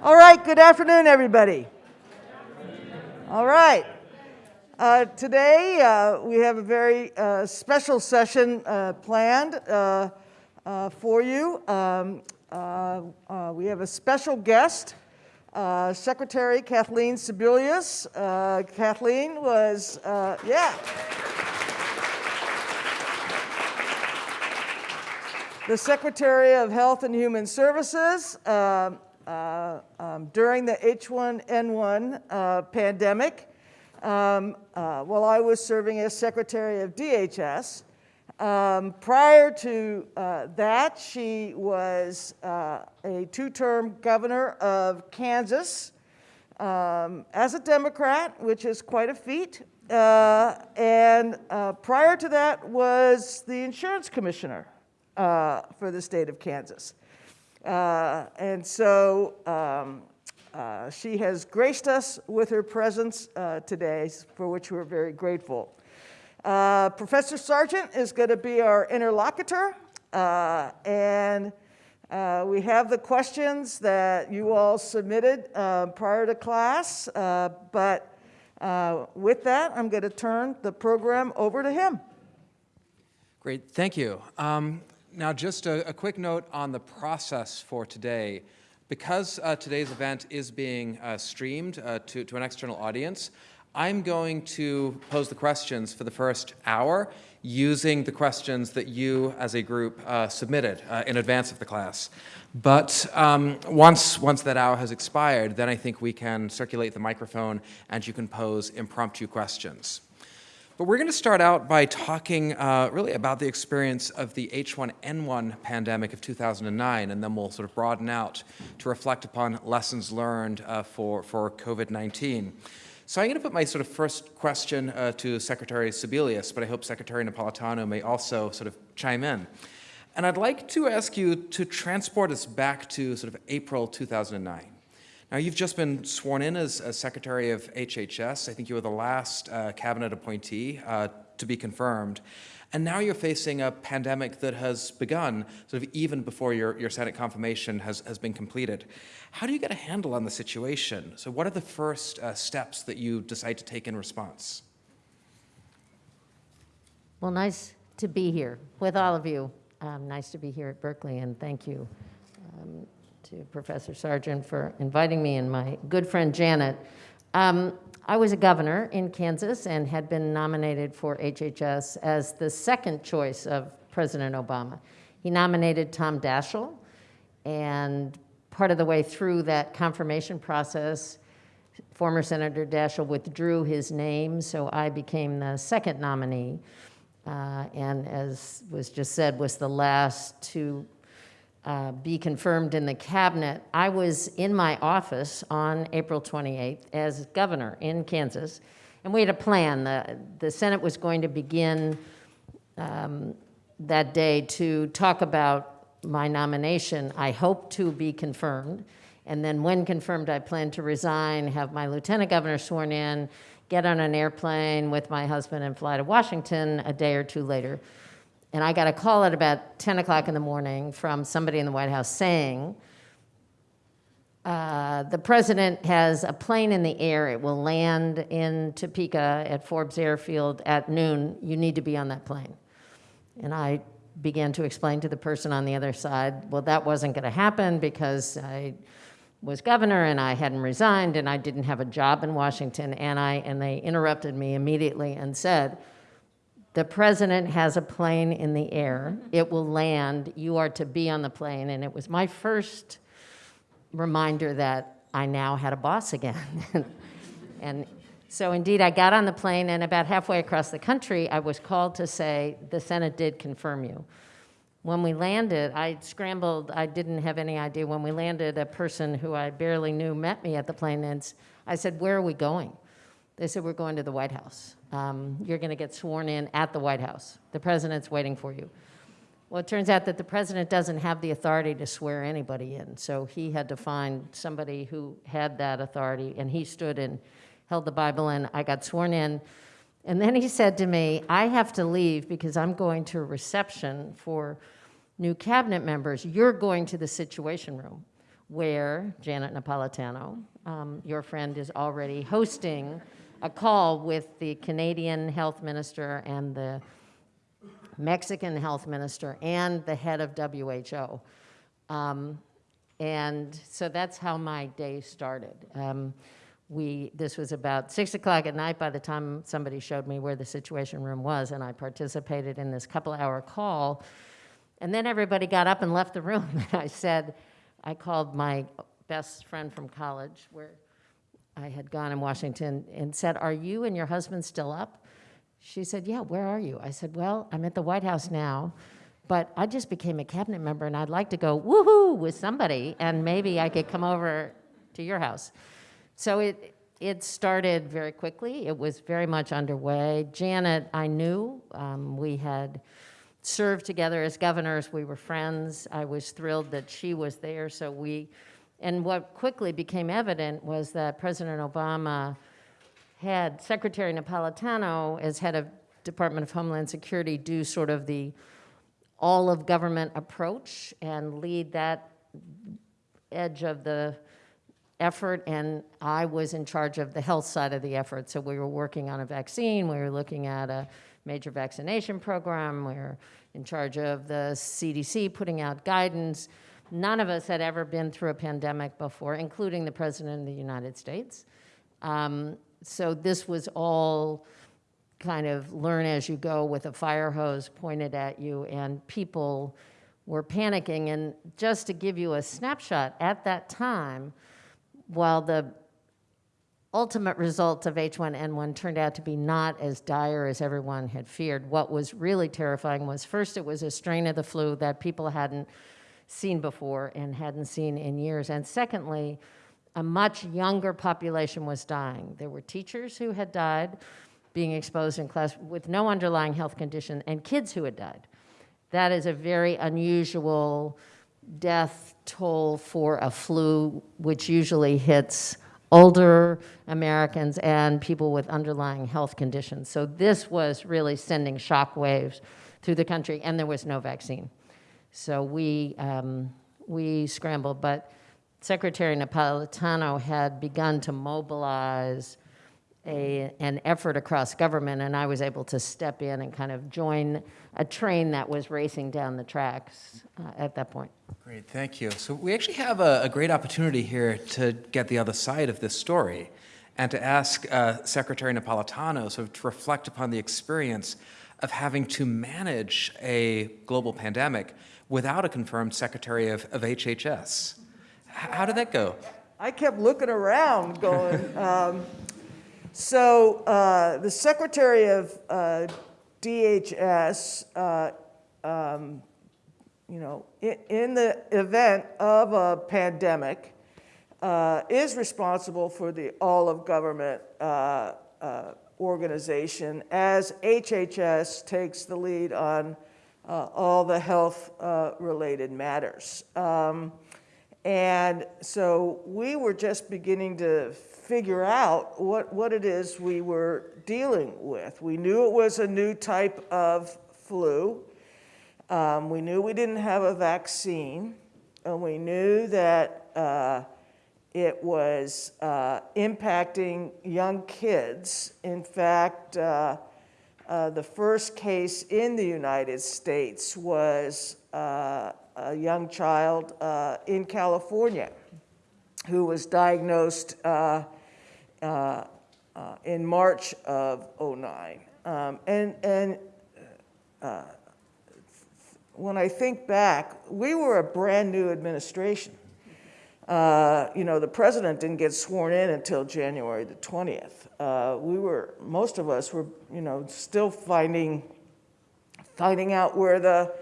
All right, good afternoon, everybody. All right. Uh, today, uh, we have a very uh, special session uh, planned uh, uh, for you. Um, we have a special guest, Secretary Kathleen Sebelius. Kathleen was, yeah. the Secretary of Health and Human Services uh, um, during the H1N1 uh, pandemic um, uh, while I was serving as Secretary of DHS. Um, prior to uh, that, she was uh, a two-term governor of Kansas um, as a Democrat, which is quite a feat. Uh, and prior to that was the insurance commissioner for the state of Kansas. Uh, and so um, uh, she has graced us with her presence uh, today, for which we're very grateful. Uh, Professor Sargent is going to be our interlocutor, uh, and uh, we have the questions that you all submitted prior to class, but with that, I'm going to turn the program over to him. Great, thank you. Um, now, just a, a, quick note on the process for today. Because uh, today's event is being uh, streamed uh, to, to an external audience, I'm going to pose the questions for the first hour using the questions that you as a group uh, submitted uh, in advance of the class. But um, once, once that hour has expired, then I think we can circulate the microphone and you can pose impromptu questions. But we're going to start out by talking uh, really about the experience of the H1N1 pandemic of 2009, and then we'll sort of broaden out to reflect upon lessons learned uh, for, for COVID-19. So I'm going to put my sort of first question uh, to Secretary Sebelius, but I hope Secretary Napolitano may also sort of chime in. And I'd like to ask you to transport us back to sort of April 2009. Now, you've just been sworn in as, as Secretary of HHS. I think you were the last uh, cabinet appointee uh, to be confirmed. And now you're facing a pandemic that has begun sort of even before your, your Senate confirmation has, has been completed. How do you get a handle on the situation? So what are the first uh, steps that you decide to take in response? Well, nice to be here with all of you. Um, nice to be here at Berkeley, and thank you. Um, to Professor Sargent for inviting me and my good friend Janet. Um, I was a governor in Kansas and had been nominated for HHS as the second choice of President Obama. He nominated Tom Daschle, and part of the way through that confirmation process, former Senator Daschle withdrew his name, so I became the second nominee. Uh, and as was just said, was the last to uh, be confirmed in the cabinet. I was in my office on April 28th as governor in Kansas, and we had a plan. The, the Senate was going to begin um, that day to talk about my nomination. I hope to be confirmed, and then when confirmed, I plan to resign, have my lieutenant governor sworn in, get on an airplane with my husband and fly to Washington a day or two later and I got a call at about 10 o'clock in the morning from somebody in the White House saying, uh, the president has a plane in the air. It will land in Topeka at Forbes Airfield at noon. You need to be on that plane. And I began to explain to the person on the other side, well, that wasn't going to happen because I was governor and I hadn't resigned and I didn't have a job in Washington. And, I, and they interrupted me immediately and said, the president has a plane in the air. It will land. You are to be on the plane. And it was my first reminder that I now had a boss again. and so indeed, I got on the plane, and about halfway across the country, I was called to say, the Senate did confirm you. When we landed, I scrambled. I didn't have any idea. When we landed, a person who I barely knew met me at the plane, and I said, where are we going? They said, we're going to the White House um, you're going to get sworn in at the White House. The president's waiting for you. Well, it turns out that the president doesn't have the authority to swear anybody in, so he had to find somebody who had that authority, and he stood and held the Bible, and I got sworn in. And then he said to me, I have to leave because I'm going to a reception for new cabinet members. You're going to the Situation Room. where Janet Napolitano, um, your friend, is already hosting a call with the Canadian health minister and the Mexican health minister and the head of WHO. Um, and so that's how my day started. Um, we, this was about six o'clock at night by the time somebody showed me where the situation room was, and I participated in this couple hour call. And then everybody got up and left the room, and I said, I called my best friend from college, where I had gone in Washington, and said, Are you and your husband still up? She said, Yeah, where are you? I said, Well, I'm at the White House now, but I just became a cabinet member and I'd like to go woohoo with somebody and maybe I could come over to your house. So it, it started very quickly. It was very much underway. Janet, I knew. Um, we had served together as governors. We were friends. I was thrilled that she was there. So we, and what quickly became evident was that President Obama had Secretary Napolitano, as head of Department of Homeland Security, do sort of the all of government approach and lead that edge of the effort. And I was in charge of the health side of the effort. So we were working on a vaccine, we were looking at a major vaccination program, we were in charge of the CDC putting out guidance. None of us had ever been through a pandemic before, including the President of the United States. Um, so this was all kind of learn as you go with a fire hose pointed at you, and people were panicking. And just to give you a snapshot, at that time, while the ultimate results of H1N1 turned out to be not as dire as everyone had feared, what was really terrifying was first, it was a strain of the flu that people hadn't seen before and hadn't seen in years. And secondly, a much younger population was dying. There were teachers who had died being exposed in class with no underlying health condition and kids who had died. That is a very unusual death toll for a flu, which usually hits older Americans and people with underlying health conditions. So this was really sending shock waves through the country, and there was no vaccine. So we, um, we scrambled, but Secretary Napolitano had begun to mobilize a, an effort across government, and I was able to step in and kind of join a train that was racing down the tracks uh, at that point. Great, thank you. So we actually have a, a, great opportunity here to get the other side of this story and to ask uh, Secretary Napolitano sort of to reflect upon the experience of having to manage a global pandemic without a confirmed secretary of, of HHS. How did that go? I kept looking around going, um, so uh, the Secretary of uh, DHS, uh, um, you know, in, in, the event of a pandemic, uh, is responsible for the all of government uh, uh, organization as HHS takes the lead on all the health related matters. Um, and so we were just beginning to figure out what, what it is we were dealing with. We knew it was a new type of flu. Um, we knew we didn't have a vaccine. And we knew that uh, it was uh, impacting young kids. In fact, uh, uh the first case in the United States was uh, a young child uh, in California who was diagnosed uh, uh, in March of 09. Um, and and when I think back, we were a brand new administration. Uh, you know, the president didn't get sworn in until January the 20th. Uh, we were, most of us were, you know, still finding, finding out where the,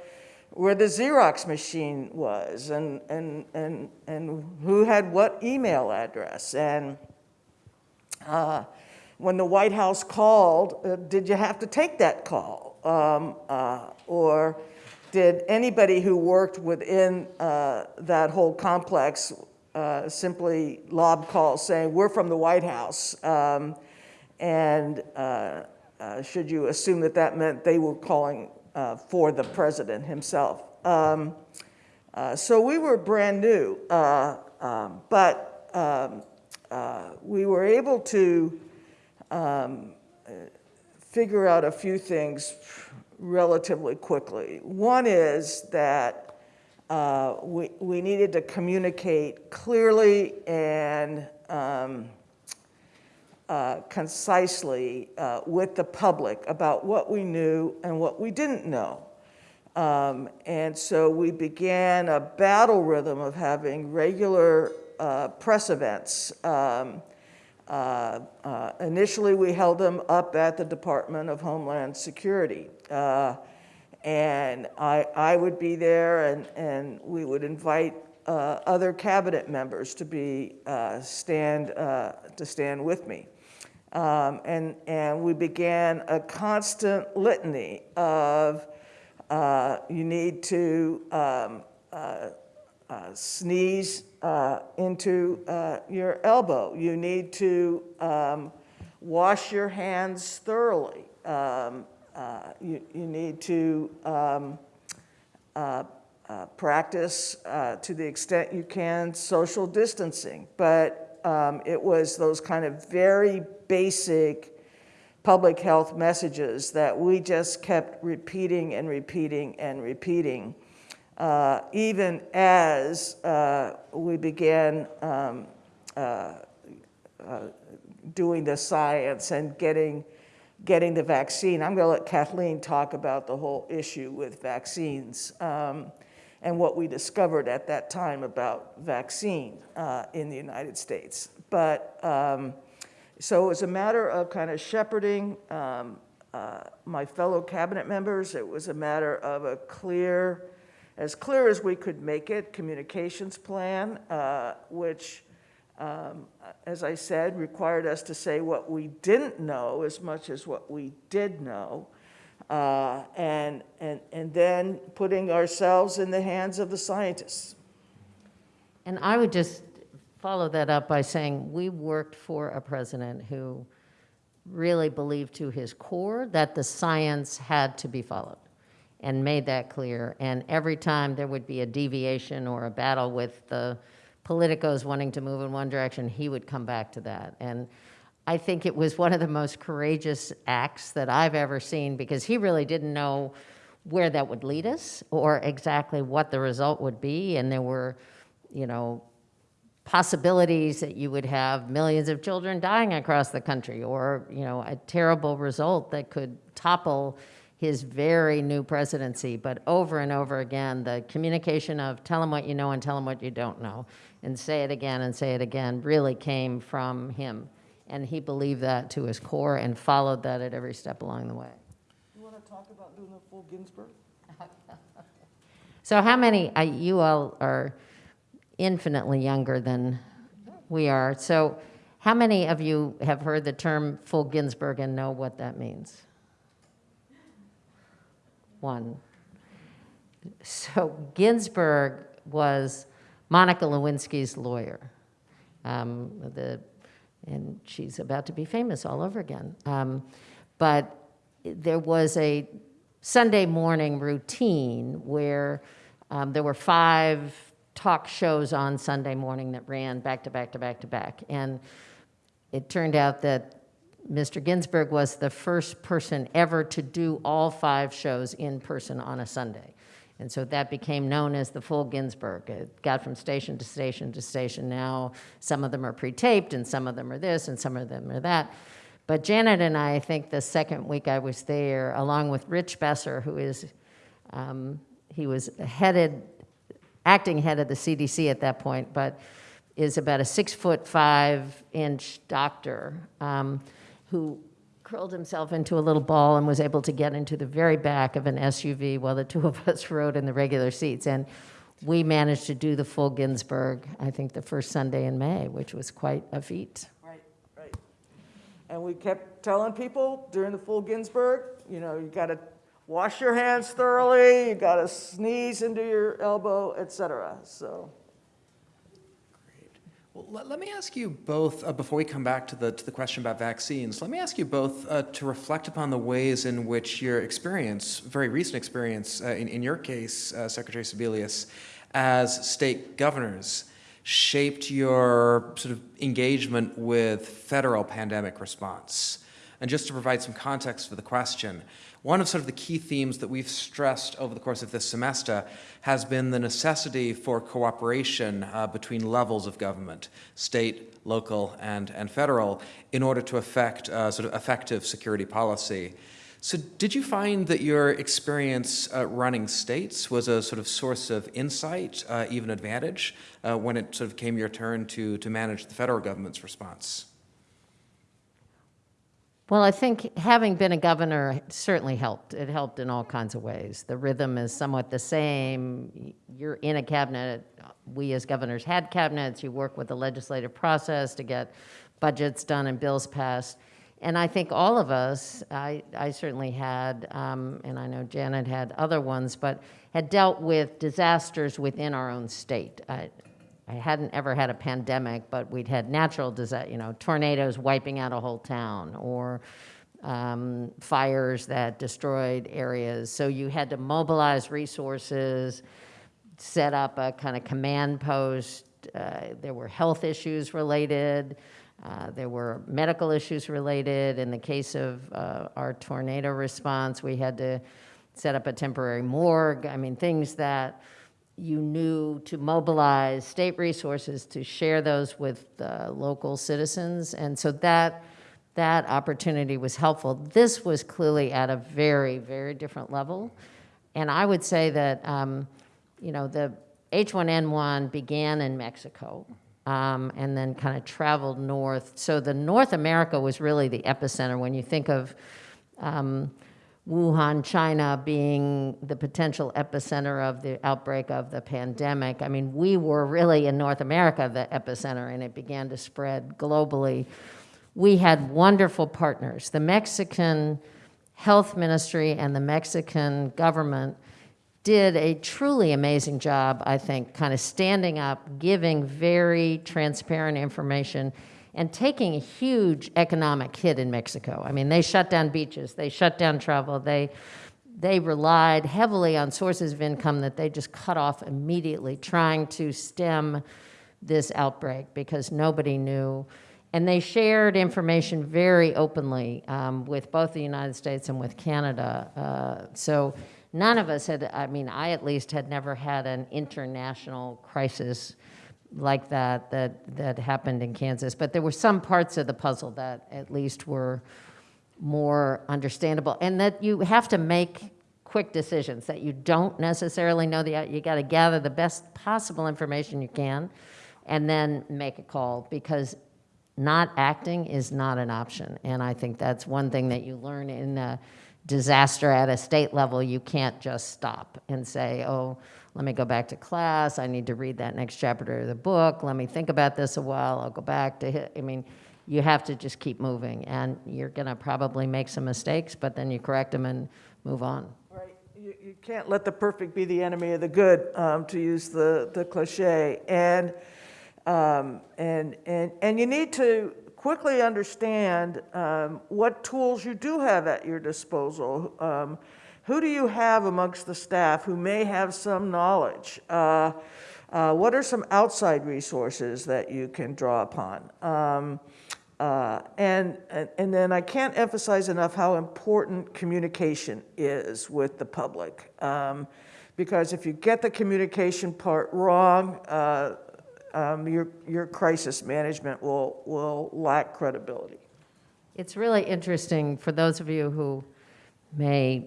where the Xerox machine was and, and, and, and who had what email address. And uh, when the White House called, uh, did you have to take that call? Um, uh, or did anybody who worked within uh, that whole complex uh, simply lob calls saying, we're from the White House? Um, and uh, should you assume that that meant they were calling for the president himself? Um, so we were brand new. um, but um, uh, we were able to um, uh, figure out a few things relatively quickly. One is that uh, we, we needed to communicate clearly and um, uh, concisely uh, with the public about what we knew and what we didn't know. Um, and so we began a battle rhythm of having regular uh, press events. Um, uh, initially, we held them up at the Department of Homeland Security. And I, I would be there, and, and we would invite uh, other cabinet members to be uh, stand uh, to stand with me. Um, and, and we began a constant litany of uh, you need to um, uh, uh, sneeze into your elbow. You need to um, wash your hands thoroughly. Um, uh, you, you need to um, uh, uh, practice uh, to the extent you can social distancing. But um, it was those kind of very basic public health messages that we just kept repeating and repeating and repeating, uh, even as uh, we began um, doing the science and getting, getting the vaccine. I'm going to let Kathleen talk about the whole issue with vaccines um, and what we discovered at that time about vaccine uh, in the United States. But um, so it was a matter of kind of shepherding um, uh, my fellow cabinet members. It was a matter of a clear, as clear as we could make it, communications plan, uh, which, um, as I said, required us to say what we didn't know as much as what we did know. Uh, and, and, and then putting ourselves in the hands of the scientists. And I would just follow that up by saying we worked for a president who really believed to his core that the science had to be followed and made that clear. And every time there would be a deviation or a battle with the politicos wanting to move in one direction, he would come back to that. And I think it was one of the most courageous acts that I've ever seen because he really didn't know where that would lead us or exactly what the result would be. And there were, you know, possibilities that you would have millions of children dying across the country or, you know, a terrible result that could topple his very new presidency. But over and over again, the communication of tell him what you know and tell him what you don't know and say it again and say it again really came from him. And he believed that to his core and followed that at every step along the way. You want to talk about doing a full Ginsburg? So how many, uh, you all are infinitely younger than we are. So how many of you have heard the term full Ginsburg and know what that means? One. So Ginsburg was Monica Lewinsky's lawyer. Um, the, and she's about to be famous all over again. Um, but there was a Sunday morning routine where um, there were five talk shows on Sunday morning that ran back to back to back to back. And it turned out that Mr. Ginsburg was the first person ever to do all five shows in person on a Sunday. And so that became known as the full Ginsburg. It got from station to station to station. Now some of them are pre-taped and some of them are this and some of them are that. But Janet and I, I think the second week I was there, along with Rich Besser, who is, um, he was headed, acting head of the CDC at that point, but is about a six foot five inch doctor um, who curled himself into a little ball and was able to get into the very back of an SUV while the two of us rode in the regular seats. And we managed to do the full Ginsburg, I think the first Sunday in May, which was quite a feat. Right, right. And we kept telling people during the full Ginsburg, you know, you got to wash your hands thoroughly, you got to sneeze into your elbow, et cetera. So, Well, let, let me ask you both, uh, before we come back to the, to the question about vaccines, let me ask you both uh, to reflect upon the ways in which your experience, very recent experience, uh, in, in your case, uh, Secretary Sebelius, as state governors, shaped your sort of engagement with federal pandemic response. And just to provide some context for the question, one of sort of the key themes that we've stressed over the course of this semester has been the necessity for cooperation uh, between levels of government, state, local, and, and federal, in order to affect uh, sort of effective security policy. So did you find that your experience uh, running states was a sort of source of insight, uh, even advantage, uh, when it sort of came your turn to, to manage the federal government's response? Well, I think having been a governor certainly helped. It helped in all kinds of ways. The rhythm is somewhat the same. You're in a cabinet. We as governors had cabinets. You work with the legislative process to get budgets done and bills passed. And I think all of us, I, I certainly had, um, and I know Janet had other ones, but had dealt with disasters within our own state. I, I hadn't ever had a pandemic, but we'd had natural disaster, you know, tornadoes wiping out a whole town or um, fires that destroyed areas. So you had to mobilize resources, set up a kind of command post. Uh, there were health issues related. Uh, there were medical issues related. In the case of uh, our tornado response, we had to set up a temporary morgue. I mean, things that you knew to mobilize state resources to share those with local citizens. And so that, that opportunity was helpful. This was clearly at a very, very different level. And I would say that, um, you know, the H1N1 began in Mexico um, and then kind of traveled north. So the North America was really the epicenter when you think of um, Wuhan, China being the potential epicenter of the outbreak of the pandemic. I mean, we were really in North America the epicenter and it began to spread globally. We had wonderful partners. The Mexican health ministry and the Mexican government did a truly amazing job, I think, kind of standing up, giving very transparent information and taking a huge economic hit in Mexico. I mean, they shut down beaches, they shut down travel, they, they relied heavily on sources of income that they just cut off immediately, trying to stem this outbreak because nobody knew. And they shared information very openly um, with both the United States and with Canada. Uh, so none of us had, I mean, I at least had never had an international crisis like that that that happened in Kansas. But there were some parts of the puzzle that at least were more understandable, and that you have to make quick decisions that you don't necessarily know the you got to gather the best possible information you can and then make a call because not acting is not an option and i think that's one thing that you learn in a disaster at a state level you can't just stop and say oh let me go back to class. I need to read that next chapter of the book. Let me think about this a while. I'll go back to. I mean, you have to just keep moving, and you're going to probably make some mistakes, but then you correct them and move on. Right. You, can't let the perfect be the enemy of the good, um, to use the, the cliche. And, um, and, and, and you need to quickly understand um, what tools you do have at your disposal. Who do you have amongst the staff who may have some knowledge? Uh, uh, what are some outside resources that you can draw upon? Um, uh, and, and, and then I can't emphasize enough how important communication is with the public. Um, because if you get the communication part wrong, uh, um, your, your crisis management will, will lack credibility. It's really interesting for those of you who may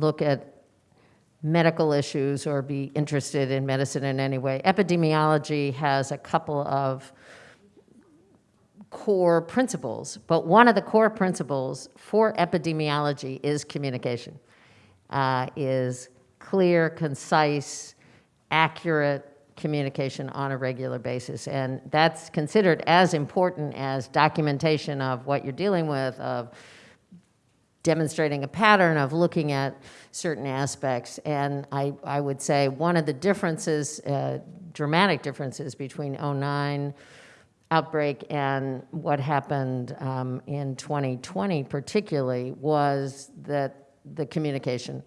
look at medical issues or be interested in medicine in any way. Epidemiology has a couple of core principles, but one of the core principles for epidemiology is communication, uh, is clear, concise, accurate communication on a regular basis. And that's considered as important as documentation of what you're dealing with, of demonstrating a pattern of looking at certain aspects. And I, I would say one of the differences, uh, dramatic differences between 09 outbreak and what happened um, in 2020 particularly was that the communication.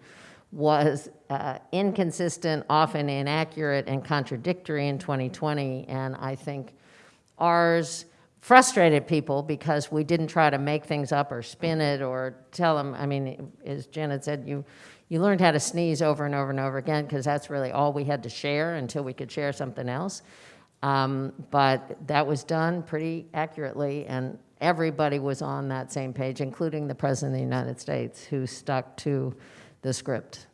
was uh, inconsistent, often inaccurate, and contradictory in 2020. And I think ours frustrated people because we didn't try to make things up or spin it or tell them. I mean, as Janet said, you, you learned how to sneeze over and over and over again because that's really all we had to share until we could share something else. Um, but that was done pretty accurately, and everybody was on that same page, including the President of the United States, who stuck to the script.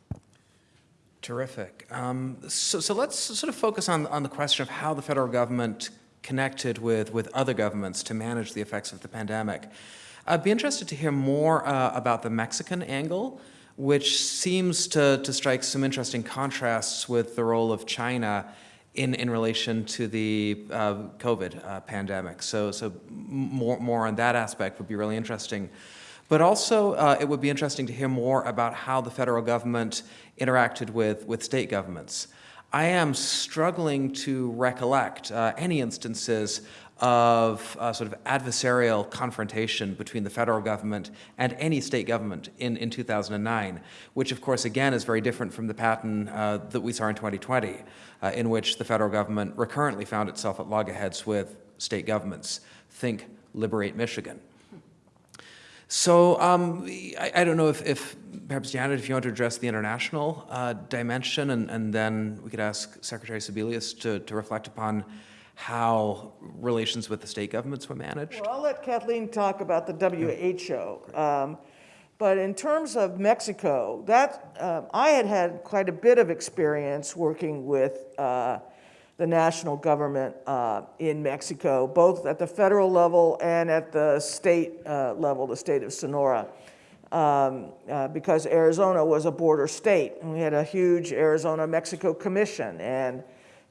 Terrific. Um, so, so let's sort of focus on, on the question of how the federal government connected with, with other governments to manage the effects of the pandemic. I'd be interested to hear more uh, about the Mexican angle, which seems to, to strike some interesting contrasts with the role of China in, in relation to the uh, COVID uh, pandemic. So, so more, more on that aspect would be really interesting. But also, uh, it would be interesting to hear more about how the federal government interacted with, with state governments. I am struggling to recollect uh, any instances of uh, sort of adversarial confrontation between the federal government and any state government in, in 2009, which of course again is very different from the pattern uh, that we saw in 2020, uh, in which the federal government recurrently found itself at loggerheads with state governments. Think Liberate Michigan. So um, I, I, don't know if, if, perhaps Janet, if you want to address the international uh, dimension, and, and, then we could ask Secretary Sebelius to, to reflect upon how relations with the state governments were managed. Well, I'll let Kathleen talk about the WHO. Um, but in terms of Mexico, that uh, I had had quite a bit of experience working with uh, the national government uh, in Mexico, both at the federal level and at the state uh, level, the state of Sonora, um, uh, because Arizona was a border state. And we had a huge Arizona-Mexico commission, and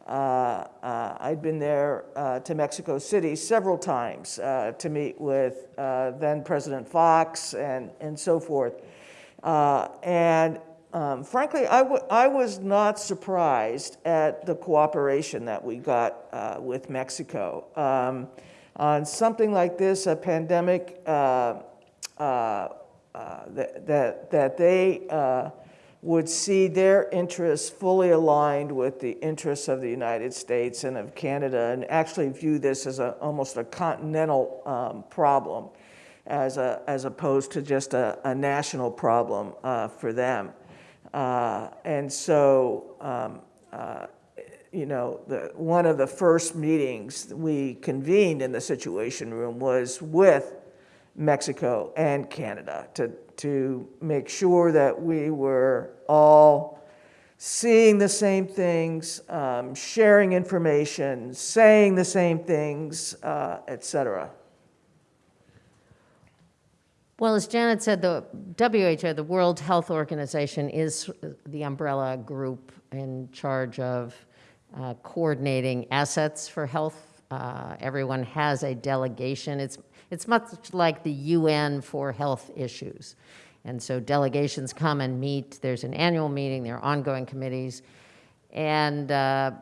uh, uh, I'd been there uh, to Mexico City several times to meet with then President Fox and, and so forth. And um, frankly, I, I was not surprised at the cooperation that we got uh, with Mexico. Um, on something like this, a pandemic, uh, uh, uh that, that, that they uh, would see their interests fully aligned with the interests of the United States and of Canada and actually view this as a, almost a continental um, problem as, a, as opposed to just a, a national problem uh, for them. Uh, and so, um, uh, you know, the, one of the first meetings we convened in the Situation Room was with Mexico and Canada to, to make sure that we were all seeing the same things, um, sharing information, saying the same things, uh, et cetera. Well, as Janet said, the WHO, the World Health Organization, is the umbrella group in charge of uh, coordinating assets for health. Uh, everyone has a delegation. It's, it's much like the UN for health issues. And so delegations come and meet. There's an annual meeting, there are ongoing committees. And uh,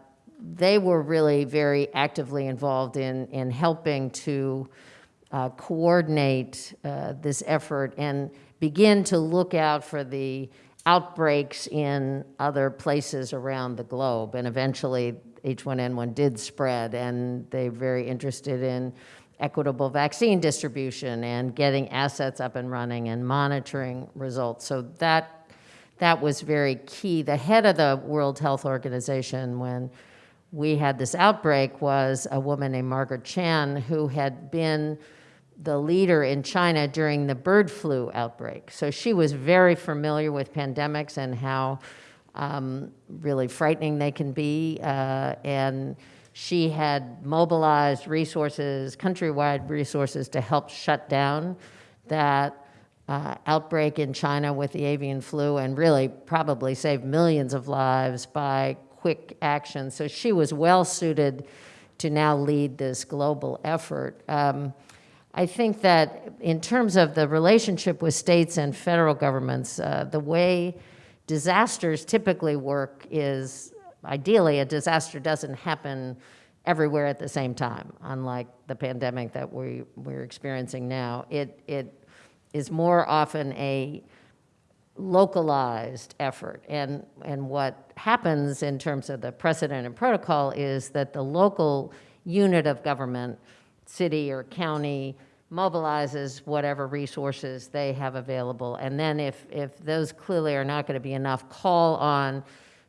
they were really very actively involved in, in helping to uh, coordinate uh, this effort and begin to look out for the outbreaks in other places around the globe. And eventually H1N1 did spread and they're very interested in equitable vaccine distribution and getting assets up and running and monitoring results. So that, that was very key. The head of the World Health Organization when we had this outbreak was a woman named Margaret Chan who had been the leader in China during the bird flu outbreak. So she was very familiar with pandemics and how um, really frightening they can be. Uh, and she had mobilized resources, countrywide resources to help shut down that uh, outbreak in China with the avian flu and really probably saved millions of lives by quick action. So she was well suited to now lead this global effort. Um, I think that in terms of the relationship with states and federal governments, uh, the way disasters typically work is ideally a disaster doesn't happen everywhere at the same time, unlike the pandemic that we, we're experiencing now. It, it is more often a localized effort. And, and what happens in terms of the precedent and protocol is that the local unit of government, city or county, mobilizes whatever resources they have available. And then if, if those clearly are not going to be enough, call on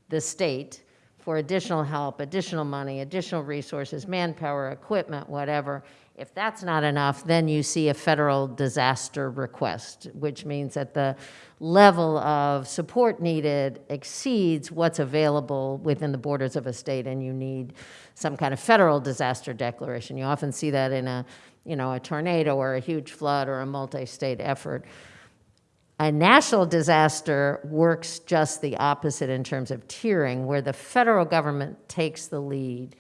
the state for additional help, additional money, additional resources, manpower, equipment, whatever. If that's not enough, then you see a federal disaster request, which means that the level of support needed exceeds what's available within the borders of a state, and you need some kind of federal disaster declaration. You often see that in a, you know, a tornado or a huge flood or a multi-state effort. A national disaster works just the opposite in terms of tiering, where the federal government takes the lead.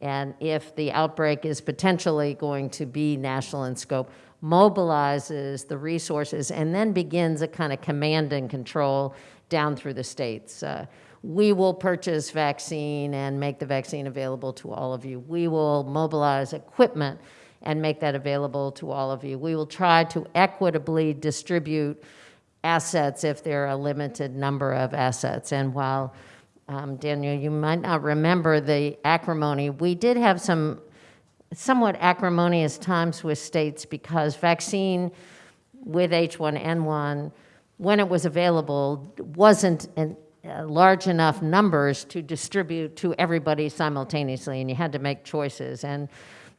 And if the outbreak is potentially going to be national in scope, mobilizes the resources and then begins a kind of command and control down through the states. Uh, we will purchase vaccine and make the vaccine available to all of you. We will mobilize equipment and make that available to all of you. We will try to equitably distribute assets if there are a limited number of assets. And while, um, Daniel, you might not remember the acrimony, we did have some somewhat acrimonious times with states because vaccine with H1N1, when it was available, wasn't in uh, large enough numbers to distribute to everybody simultaneously, and you had to make choices. And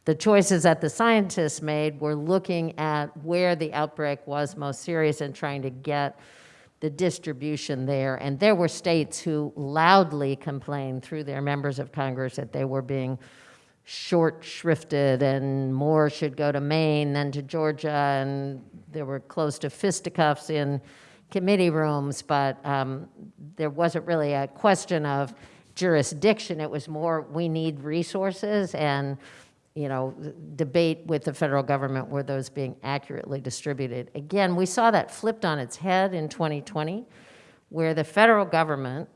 the choices that the scientists made were looking at where the outbreak was most serious and trying to get the distribution there. And there were states who loudly complained through their members of Congress that they were being short shrifted and more should go to Maine than to Georgia. And there were close to fisticuffs in committee rooms, but um, there wasn't really a question of jurisdiction. It was more, we need resources and you know, debate with the federal government were those being accurately distributed. Again, we saw that flipped on its head in 2020, where the federal government,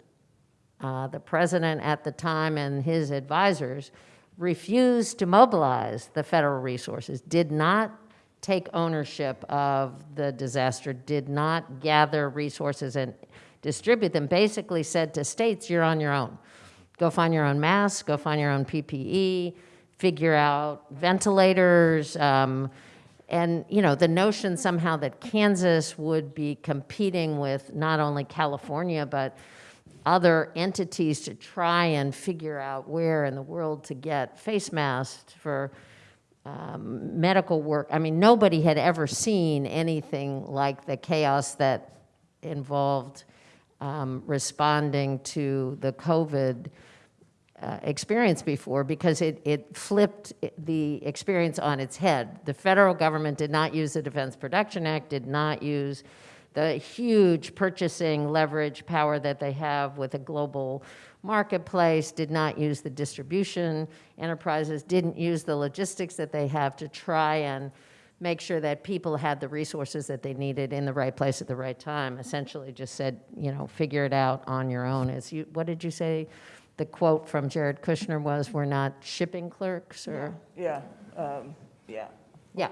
uh, the president at the time and his advisors, refused to mobilize the federal resources, did not take ownership of the disaster, did not gather resources and distribute them, basically said to states, you're on your own. Go find your own masks, go find your own PPE, figure out ventilators, um, and you know the notion somehow that Kansas would be competing with not only California but other entities to try and figure out where in the world to get face masks for um, medical work. I mean, nobody had ever seen anything like the chaos that involved um, responding to the COVID uh, experience before because it, it flipped the experience on its head. The federal government did not use the Defense Production Act, did not use the huge purchasing leverage power that they have with a global marketplace, did not use the distribution enterprises, didn't use the logistics that they have to try and make sure that people had the resources that they needed in the right place at the right time. Essentially just said, you know, figure it out on your own. As you, what did you say? The quote from Jared Kushner was, we're not shipping clerks or? Yeah, um, yeah. Yeah.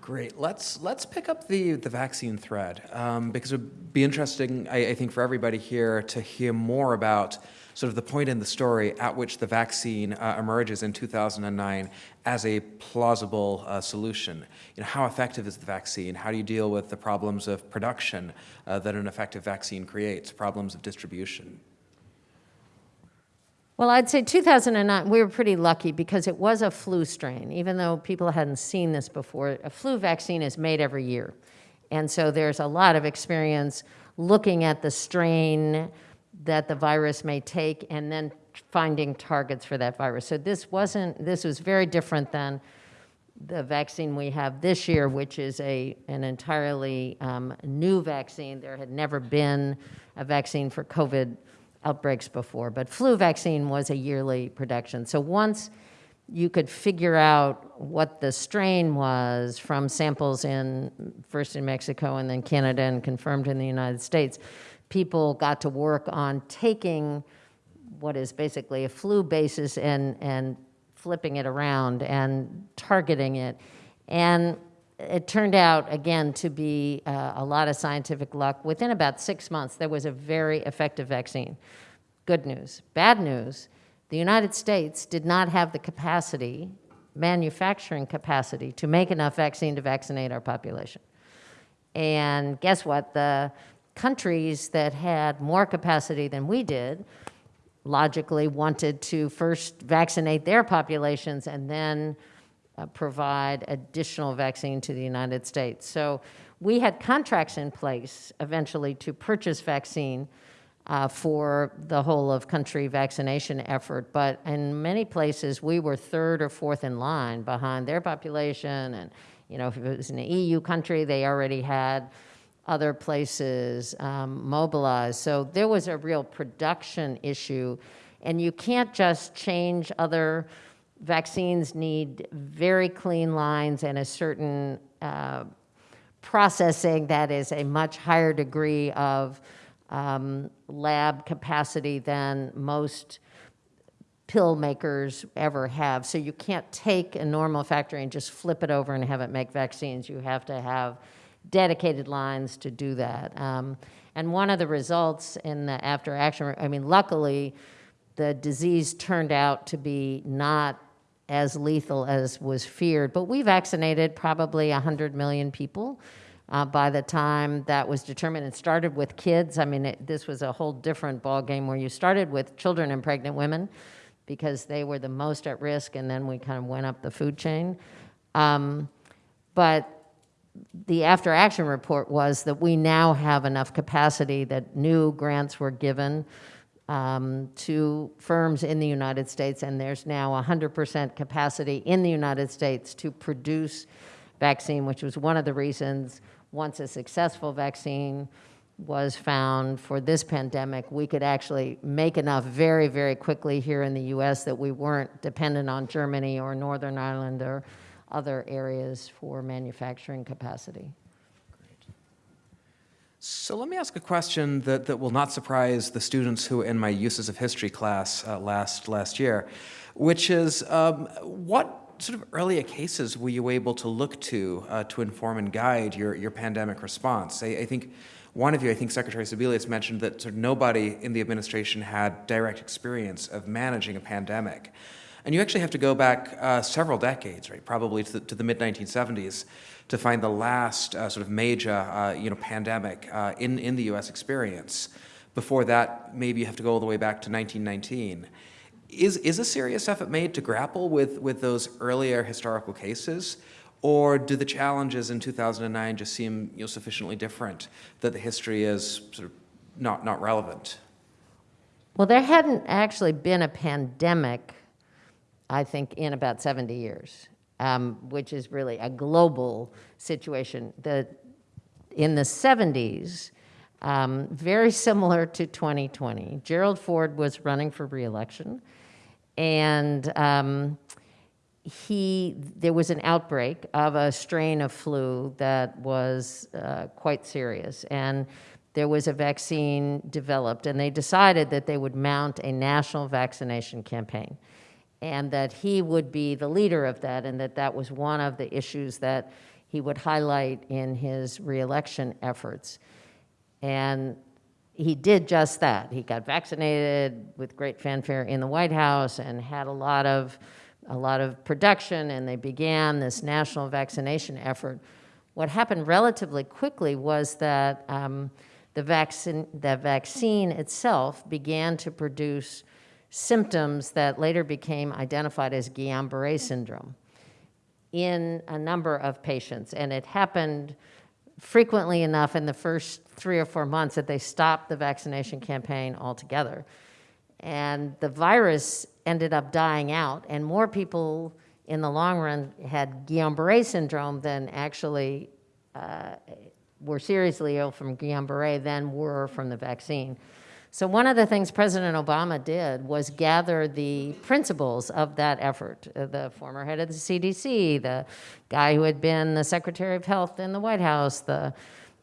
Great. Let's let's pick up the the vaccine thread um, because it would be interesting, I, I, think, for everybody here to hear more about sort of the point in the story at which the vaccine uh, emerges in 2009 as a plausible uh, solution. You know, how effective is the vaccine? How do you deal with the problems of production uh, that an effective vaccine creates? Problems of distribution. Well, I'd say 2009, we were pretty lucky because it was a flu strain. Even though people hadn't seen this before, a flu vaccine is made every year. And so there's a lot of experience looking at the strain that the virus may take and then finding targets for that virus. So this wasn't, this was very different than the vaccine we have this year, which is a, an entirely um, new vaccine. There had never been a vaccine for COVID outbreaks before, but flu vaccine was a yearly production. So once you could figure out what the strain was from samples in first in Mexico and then Canada and confirmed in the United States, people got to work on taking what is basically a flu basis and, and flipping it around and targeting it. And it turned out, again, to be uh, a lot of scientific luck. Within about six months, there was a very effective vaccine. Good news. Bad news, the United States did not have the capacity, manufacturing capacity, to make enough vaccine to vaccinate our population. And guess what? The countries that had more capacity than we did logically wanted to first vaccinate their populations and then uh, provide additional vaccine to the United States. So we had contracts in place eventually to purchase vaccine uh, for the whole of country vaccination effort, but in many places we were third or fourth in line behind their population and you know, if it was an EU country, they already had other places um, mobilized. So there was a real production issue. And you can't just change other vaccines need very clean lines and a certain uh, processing that is a much higher degree of um, lab capacity than most pill makers ever have. So you can't take a normal factory and just flip it over and have it make vaccines. You have to have dedicated lines to do that. Um, and one of the results in the after action, I mean, luckily, the disease turned out to be not as lethal as was feared, but we vaccinated probably 100 million people. Uh, by the time that was determined, it started with kids. I mean, it, this was a whole different ballgame where you started with children and pregnant women because they were the most at risk, and then we kind of went up the food chain. Um, but the after action report was that we now have enough capacity that new grants were given um, to firms in the United States, and there's now 100% capacity in the United States to produce vaccine, which was one of the reasons once a successful vaccine was found for this pandemic, we could actually make enough very, very quickly here in the US that we weren't dependent on Germany or Northern Ireland or other areas for manufacturing capacity. So let me ask a question that, that will not surprise the students who were in my uses of history class uh, last, last year, which is um, what sort of earlier cases were you able to look to uh, to inform and guide your, your pandemic response? I, I, think one of you, I think Secretary Sebelius mentioned that sort of nobody in the administration had direct experience of managing a pandemic. And you actually have to go back uh, several decades, right, probably to the, the mid-1970s, to find the last uh, sort of major, uh, you know, pandemic uh, in, in the U.S. experience. Before that, maybe you have to go all the way back to 1919. Is, is a serious effort made to grapple with, with those earlier historical cases? Or do the challenges in 2009 just seem you know, sufficiently different that the history is sort of not, not relevant? Well, there hadn't actually been a pandemic, I think, in about 70 years, um, which is really a global situation. The, in the 70s, um, very similar to 2020, Gerald Ford was running for reelection, and um, he, there was an outbreak of a strain of flu that was uh, quite serious. And there was a vaccine developed, and they decided that they would mount a national vaccination campaign and that he would be the leader of that, and that that was one of the issues that he would highlight in his reelection efforts. And he did just that. He got vaccinated with great fanfare in the White House and had a lot of, a lot of production, and they began this national vaccination effort. What happened relatively quickly was that um, the, vaccine, the vaccine itself began to produce symptoms that later became identified as Guillain-Barré syndrome in a number of patients. And it happened frequently enough in the first three or four months that they stopped the vaccination campaign altogether. And the virus ended up dying out, and more people in the long run had Guillain-Barré syndrome than actually uh, were seriously ill from Guillain-Barré than were from the vaccine. So one of the things President Obama did was gather the principals of that effort. Uh, the former head of the CDC, the guy who had been the Secretary of Health in the White House, the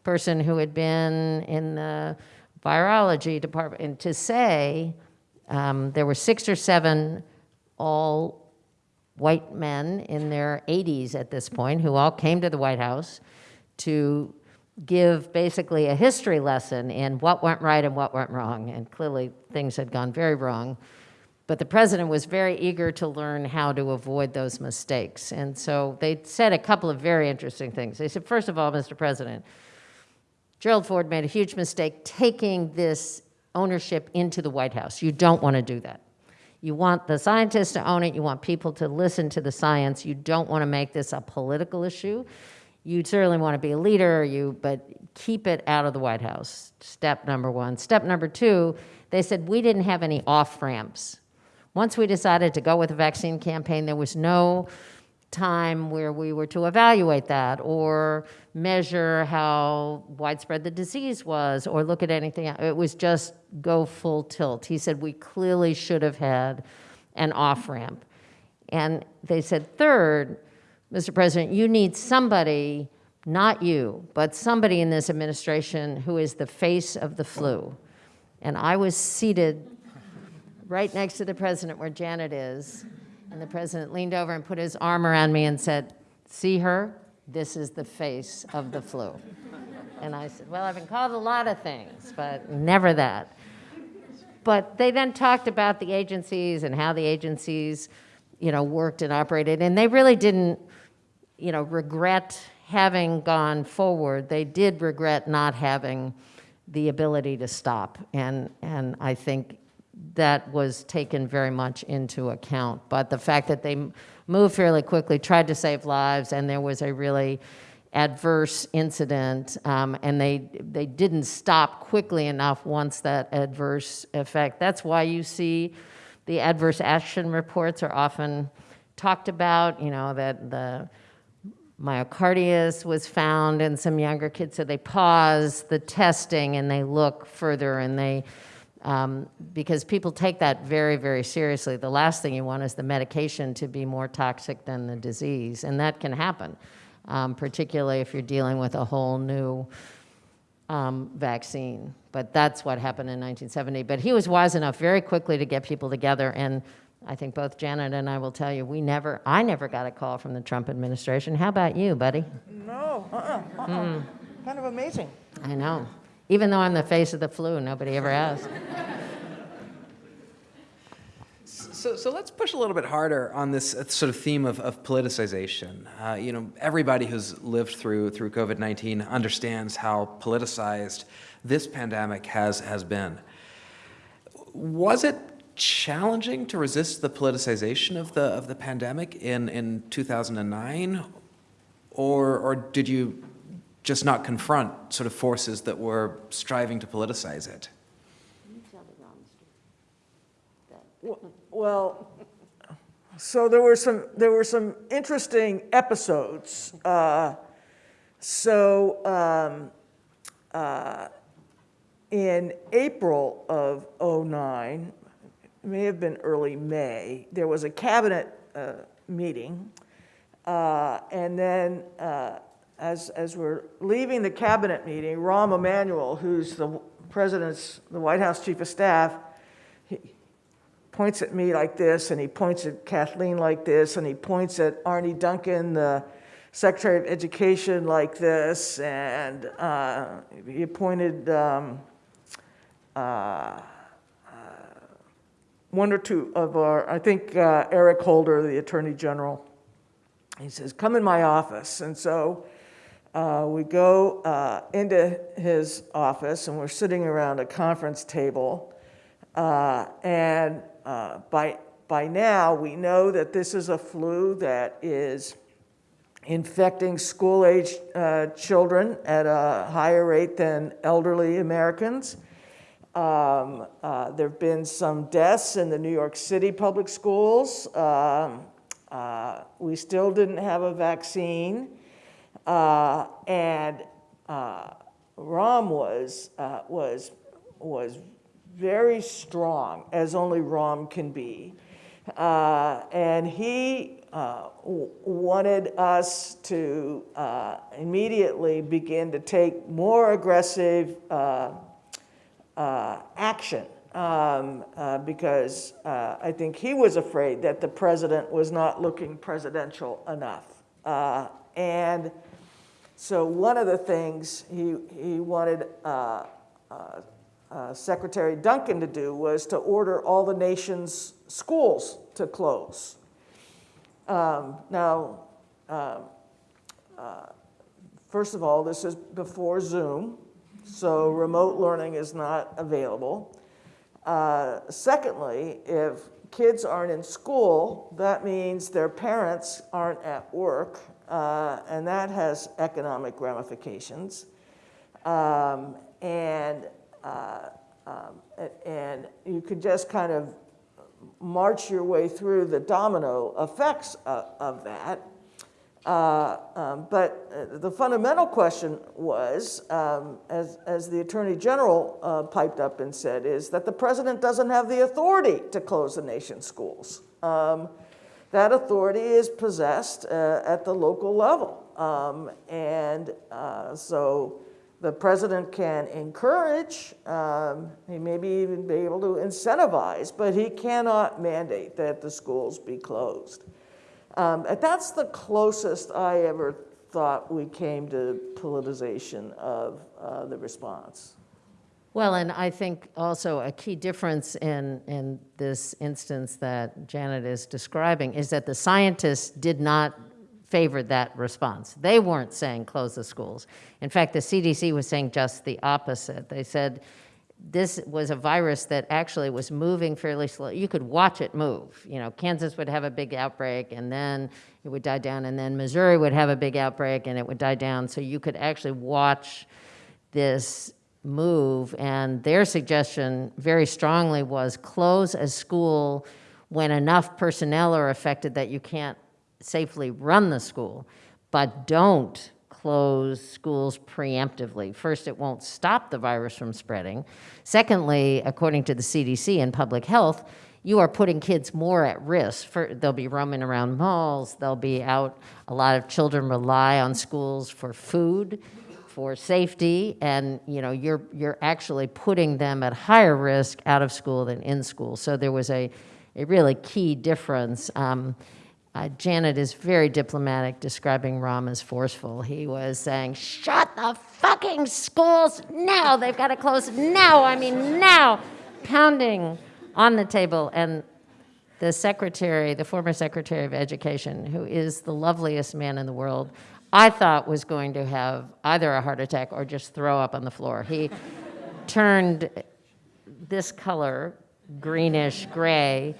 person who had been in the virology department, and to say um, there were six or seven all white men in their 80s at this point who all came to the White House to give basically a history lesson in what went right and what went wrong. And clearly, things had gone very wrong. But the president was very eager to learn how to avoid those mistakes. And so they said a couple of very interesting things. They said, first of all, Mr. President, Gerald Ford made a huge mistake taking this ownership into the White House. You don't want to do that. You want the scientists to own it. You want people to listen to the science. You don't want to make this a political issue. You certainly want to be a leader, you, but keep it out of the White House. Step number one. Step number two, they said we didn't have any off ramps. Once we decided to go with a vaccine campaign, there was no time where we were to evaluate that or measure how widespread the disease was or look at anything. It was just go full tilt. He said we clearly should have had an off ramp. And they said, third, Mr. President, you need somebody, not you, but somebody in this administration who is the face of the flu. And I was seated right next to the president where Janet is. And the president leaned over and put his arm around me and said, see her? This is the face of the flu. And I said, well, I've been called a lot of things, but never that. But they then talked about the agencies and how the agencies, you know, worked and operated. And they really didn't, you know, regret having gone forward. They did regret not having the ability to stop. And, and I think that was taken very much into account. But the fact that they moved fairly quickly, tried to save lives, and there was a really adverse incident, um, and they, they didn't stop quickly enough once that adverse effect. That's why you see the adverse action reports are often talked about, you know, that the myocarditis was found in some younger kids, so they pause the testing and they look further and they, um, because people take that very, very seriously. The last thing you want is the medication to be more toxic than the disease, and that can happen, um, particularly if you're dealing with a whole new um, vaccine. But that's what happened in 1970. But he was wise enough very quickly to get people together, and I think both Janet and I will tell you, we never, I never got a call from the Trump administration. How about you, buddy? No, uh-uh, uh-uh. Kind of amazing. I know. Even though I'm the face of the flu, nobody ever asked. So, so let's push a little bit harder on this uh, sort of theme of, of politicization. Uh, you know, everybody who's lived through through COVID-19 understands how politicized this pandemic has has been. Was it challenging to resist the politicization of the of the pandemic in in 2009, or or did you just not confront sort of forces that were striving to politicize it? Well, so there were some, there were some interesting episodes. Uh, So um, uh, in April of '09, it may have been early May, there was a cabinet uh, meeting. Uh, And then uh, as, as we're leaving the cabinet meeting, Rahm Emanuel, who's the president's, the White House chief of staff, he points at me like this, and he points at Kathleen like this, and he points at Arne Duncan, the Secretary of Education, like this, and uh, he pointed um, uh, one or two of our, I think uh, Eric Holder, the Attorney General, he says, come in my office. And so uh, we go uh, into his office and we're sitting around a conference table. Uh, and uh, by, by now, we know that this is a flu that is infecting school-aged uh, children at a higher rate than elderly Americans. Um, uh, there have been some deaths in the New York City public schools. Um, uh, we still didn't have a vaccine. Uh, and uh, Rahm was, uh, was, was very strong, as only Rahm can be. Uh, and he wanted us to immediately begin to take more aggressive uh, action um, uh, because uh, I think he was afraid that the president was not looking presidential enough. Uh, And so one of the things he, he wanted uh, uh, Secretary Duncan to do was to order all the nation's schools to close. Um, Now, um, first of all, this is before Zoom, so remote learning is not available. Uh, Secondly, if kids aren't in school, that means their parents aren't at work, uh, and that has economic ramifications. Um, And, uh, um, and you could just kind of march your way through the domino effects of, of that. Uh, um, But uh, the fundamental question was, um, as, as the Attorney General uh, piped up and said, is that the president doesn't have the authority to close the nation's schools. Um, That authority is possessed uh, at the local level. Um, And uh, so the president can encourage, um, he maybe even be able to incentivize, but he cannot mandate that the schools be closed. Um, that's the closest I ever thought we came to politicization of uh, the response. Well, and I think also a key difference in, in this instance that Janet is describing is that the scientists did not favor that response. They weren't saying close the schools. In fact, the CDC was saying just the opposite. They said this was a virus that actually was moving fairly slow. You could watch it move. You know, Kansas would have a big outbreak and then it would die down, and then Missouri would have a big outbreak and it would die down. So you could actually watch this move, and their suggestion very strongly was close a school when enough personnel are affected that you can't safely run the school, but don't close schools preemptively. First, it won't stop the virus from spreading. Secondly, according to the CDC and public health, you are putting kids more at risk. For, they'll be roaming around malls, they'll be out. A lot of children rely on schools for food, for safety, and you know, you're, you're actually putting them at higher risk out of school than in school. So there was a, a really key difference. Um, uh, Janet is very diplomatic, describing Rahm as forceful. He was saying, shut the fucking schools now. They've got to close now. I mean, now. Pounding on the table. And the secretary, the former secretary of education, who is the loveliest man in the world, I thought was going to have either a heart attack or just throw up on the floor. He turned this color, greenish gray,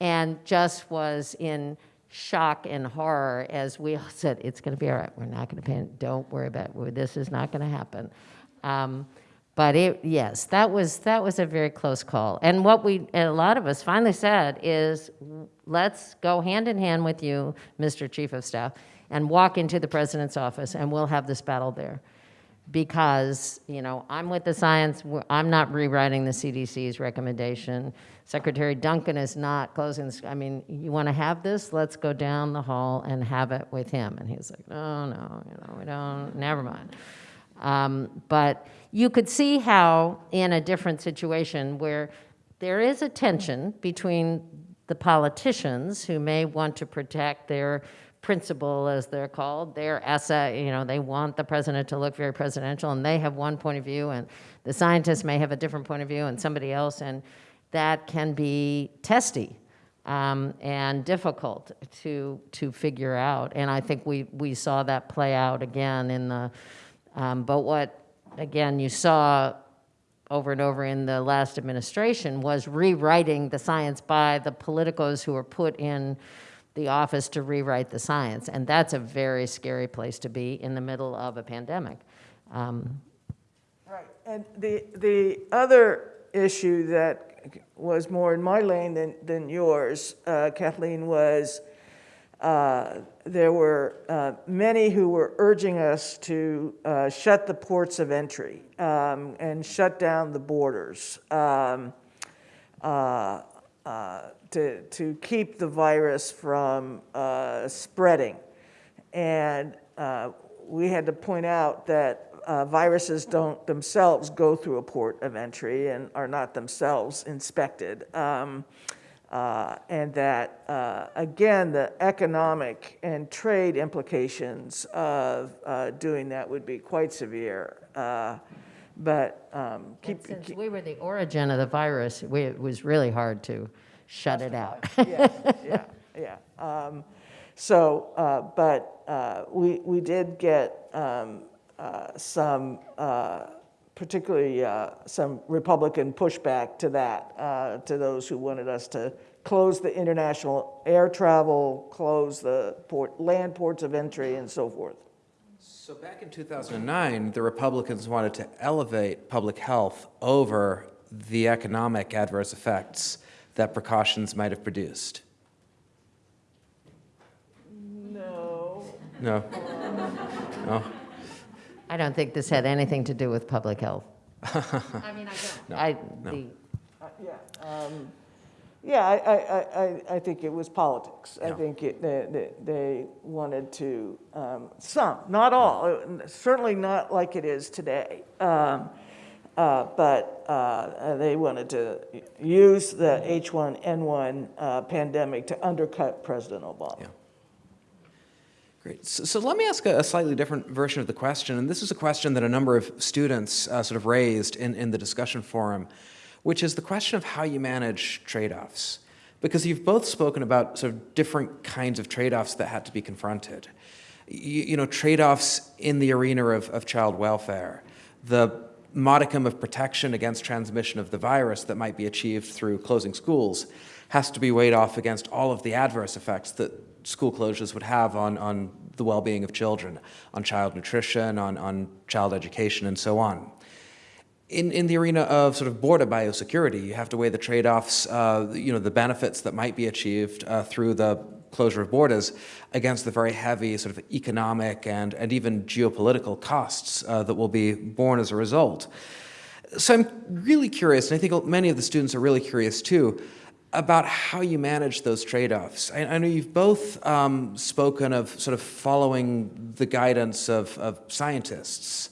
and just was in shock and horror as we all said, it's going to be all right. We're not going to panic. Don't worry about it. This is not going to happen. Um, but it, yes, that was that was a very close call. And what we, and a lot of us finally said is, let's go hand in hand with you, Mr. Chief of Staff, and walk into the president's office, and we'll have this battle there because, you know, I'm with the science, I'm not rewriting the CDC's recommendation. Secretary Duncan is not closing, this- I mean, you want to have this, let's go down the hall and have it with him. And he's like, no, no, you know, we don't, never mind. Um, But you could see how, in a different situation where there is a tension between the politicians who may want to protect their principal, as they're called, their essay, you know, they want the president to look very presidential, and they have one point of view, and the scientists may have a different point of view, and somebody else, and that can be testy um, and difficult to to figure out. And I think we we saw that play out again in the. Um, but what again you saw over and over in the last administration was rewriting the science by the politicos who were put in the office to rewrite the science. And that's a very scary place to be in the middle of a pandemic. Um, Right. And the, the other issue that was more in my lane than, than yours, uh, Kathleen, was uh, there were uh, many who were urging us to uh, shut the ports of entry um, and shut down the borders um, uh, uh, to, to keep the virus from uh, spreading. And uh, we had to point out that uh, viruses don't themselves go through a port of entry and are not themselves inspected. Um, uh, and that, uh, again, the economic and trade implications of uh, doing that would be quite severe. Uh, but um, keep, since keep- we were the origin of the virus, we, it was really hard to shut it out. yeah, yeah, yeah. Um, so, uh, but uh, we, we did get um, uh, some, uh, particularly uh, some Republican pushback to that, uh, to those who wanted us to close the international air travel, close the port, land ports of entry, and so forth. So back in 2009, the Republicans wanted to elevate public health over the economic adverse effects that precautions might have produced. No. No? No? I don't think this had anything to do with public health. I mean, I don't. I, the, Uh, Yeah, um, yeah, I, I, I- I, I think it was politics. I think it, they, they- they wanted to, um, some, not all, certainly not like it is today. Um, uh, But uh, they wanted to use the H1N1 uh, pandemic to undercut President Obama. Yeah. Great. So, so let me ask a, a slightly different version of the question, and this is a question that a number of students uh, sort of raised in, in the discussion forum, which is the question of how you manage trade-offs. Because you've both spoken about sort of different kinds of trade-offs that had to be confronted. You, you know, trade-offs in the arena of, of child welfare, the modicum of protection against transmission of the virus that might be achieved through closing schools has to be weighed off against all of the adverse effects that school closures would have on, on the well-being of children, on child nutrition, on, on child education, and so on. In, in the arena of sort of border biosecurity, you have to weigh the trade-offs, uh, you know, the benefits that might be achieved uh, through the closure of borders against the very heavy sort of economic and, and even geopolitical costs uh, that will be borne as a result. So I'm really curious, and I think many of the students are really curious too, about how you manage those trade-offs. I, I know you've both um, spoken of sort of following the guidance of, of scientists.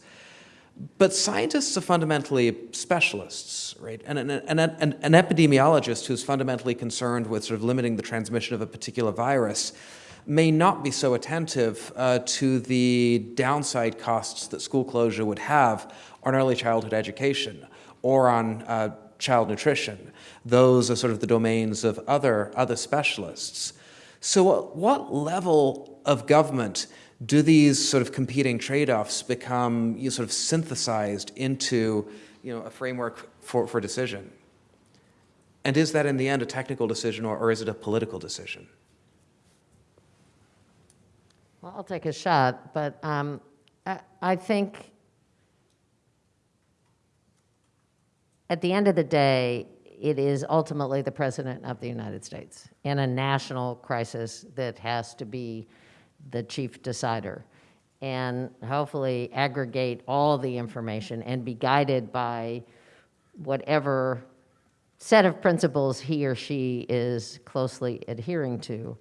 But scientists are fundamentally specialists, right? And an, an, an, an epidemiologist who's fundamentally concerned with sort of limiting the transmission of a particular virus may not be so attentive uh, to the downside costs that school closure would have on early childhood education or on uh, child nutrition. Those are sort of the domains of other, other specialists. So at what level of government do these sort of competing trade-offs become you know, sort of synthesized into you know, a framework for, for decision? And is that in the end a technical decision or, or is it a political decision? well, I'll take a shot, but um, I, I think at the end of the day, it is ultimately the President of the United States in a national crisis that has to be the chief decider and hopefully aggregate all the information and be guided by whatever set of principles he or she is closely adhering to.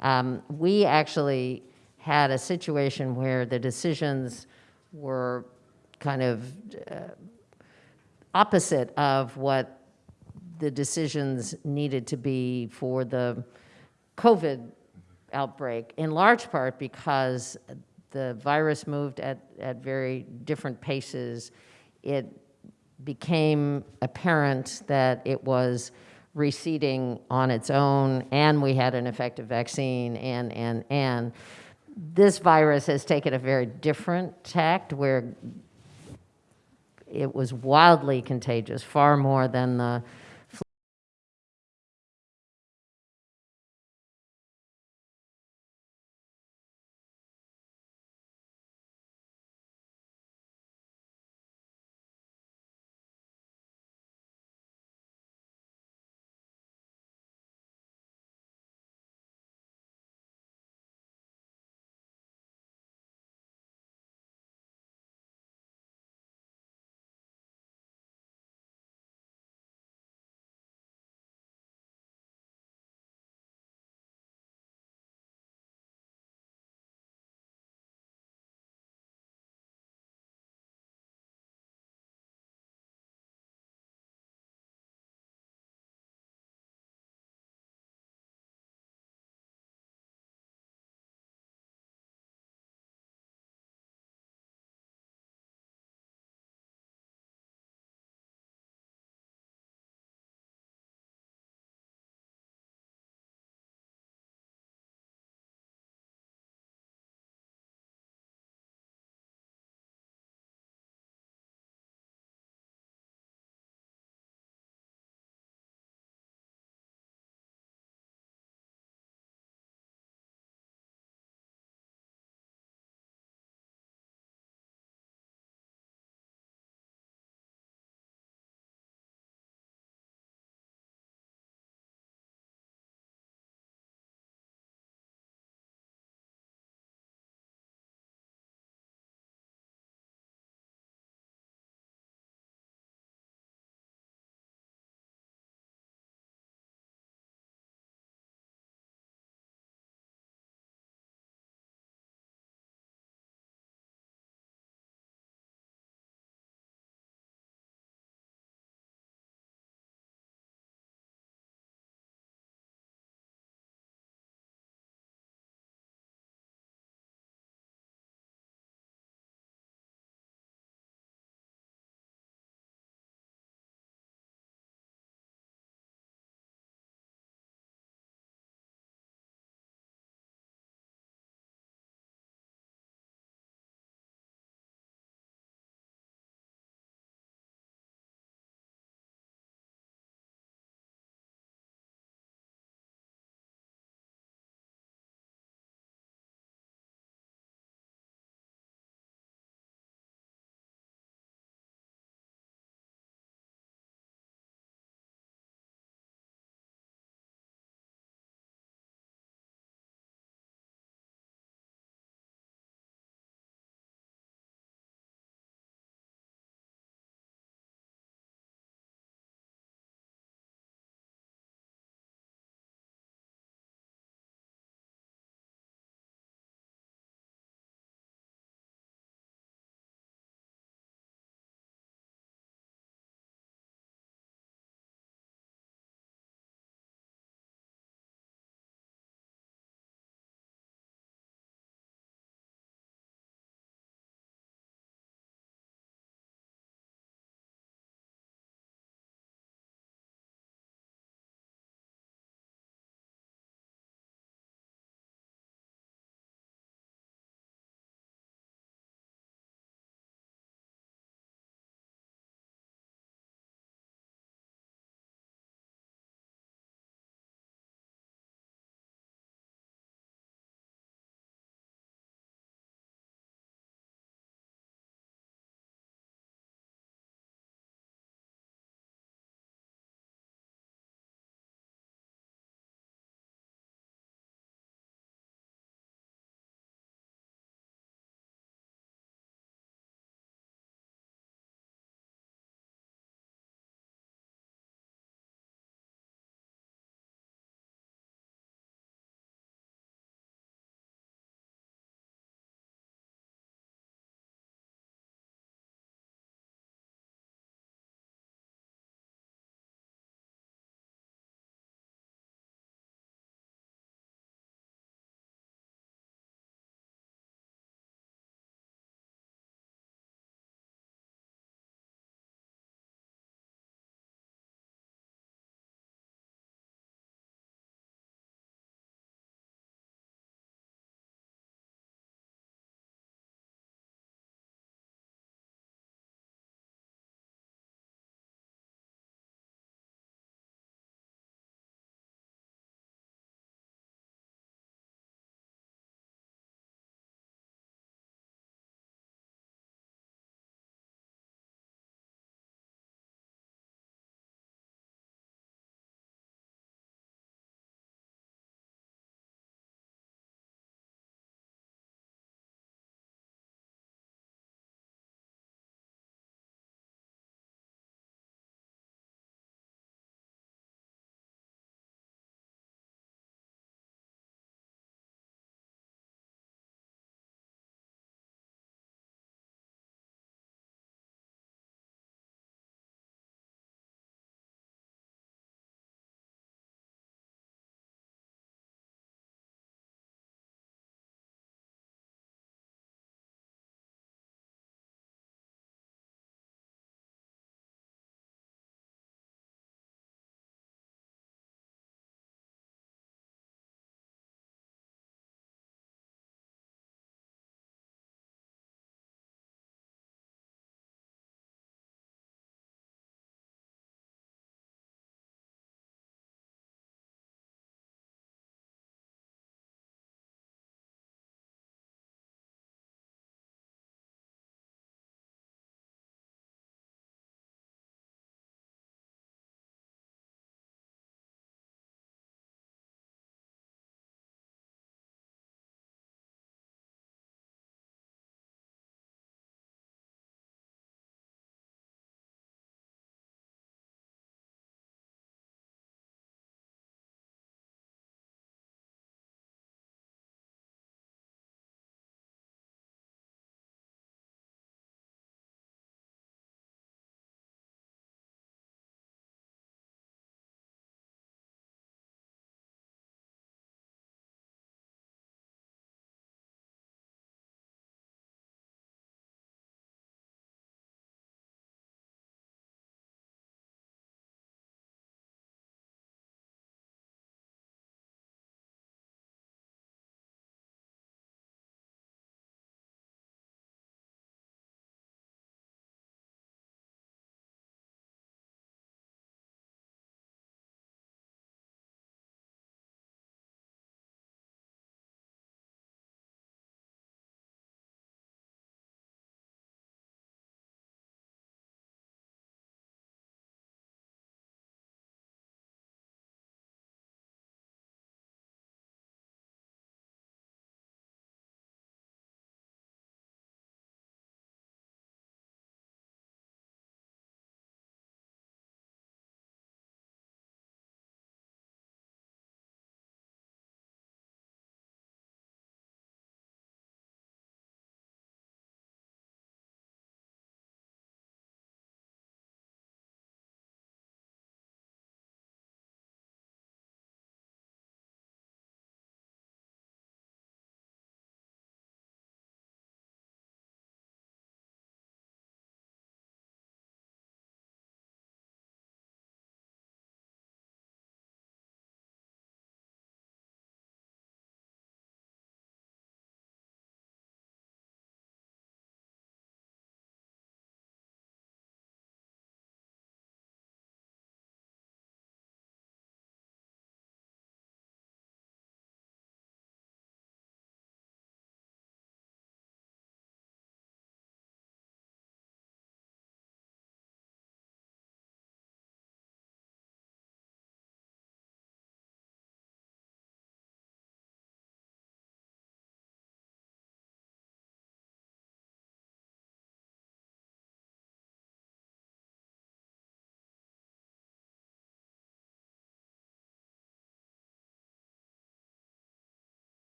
Um, we actually had a situation where the decisions were kind of uh, opposite of what the decisions needed to be for the COVID outbreak, in large part because the virus moved at, at very different paces. It became apparent that it was receding on its own, and we had an effective vaccine, and, and, and. This virus has taken a very different tact where it was wildly contagious, far more than the